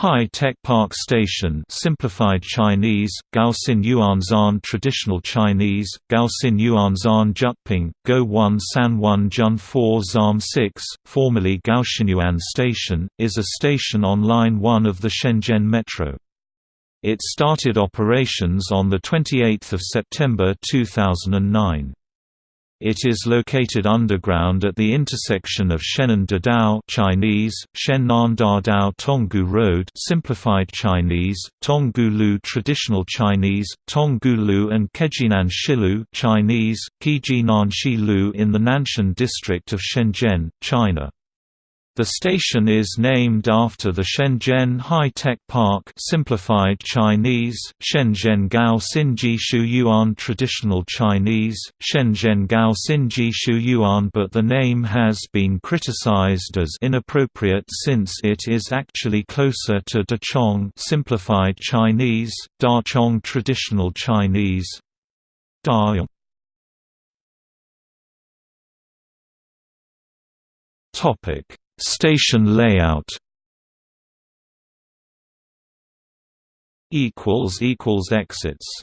High Tech Park Station simplified Chinese, Gaoxin Yuanzan Traditional Chinese, Gaoxin Yuanzan Jyutping, Go 1 San 1 Jun 4 Zam 6, formerly Gaoxinyuan Station, is a station on Line 1 of the Shenzhen Metro. It started operations on 28 September 2009. It is located underground at the intersection of Shennan Dadao Chinese, Shennan Dadao Tonggu Road simplified Chinese, Tonggu Traditional Chinese, Tonggu and Kejinan Shilu Chinese, Kejinan Shilu in the Nanshan district of Shenzhen, China. The station is named after the Shenzhen High-Tech Park simplified Chinese, Shenzhen Gao Xinji Shu Yuan Traditional Chinese, Shenzhen Gao Xinji Shu Yuan but the name has been criticized as inappropriate since it is actually closer to Dachong simplified Chinese, Dachong Traditional Chinese. Topic Station layout. Exits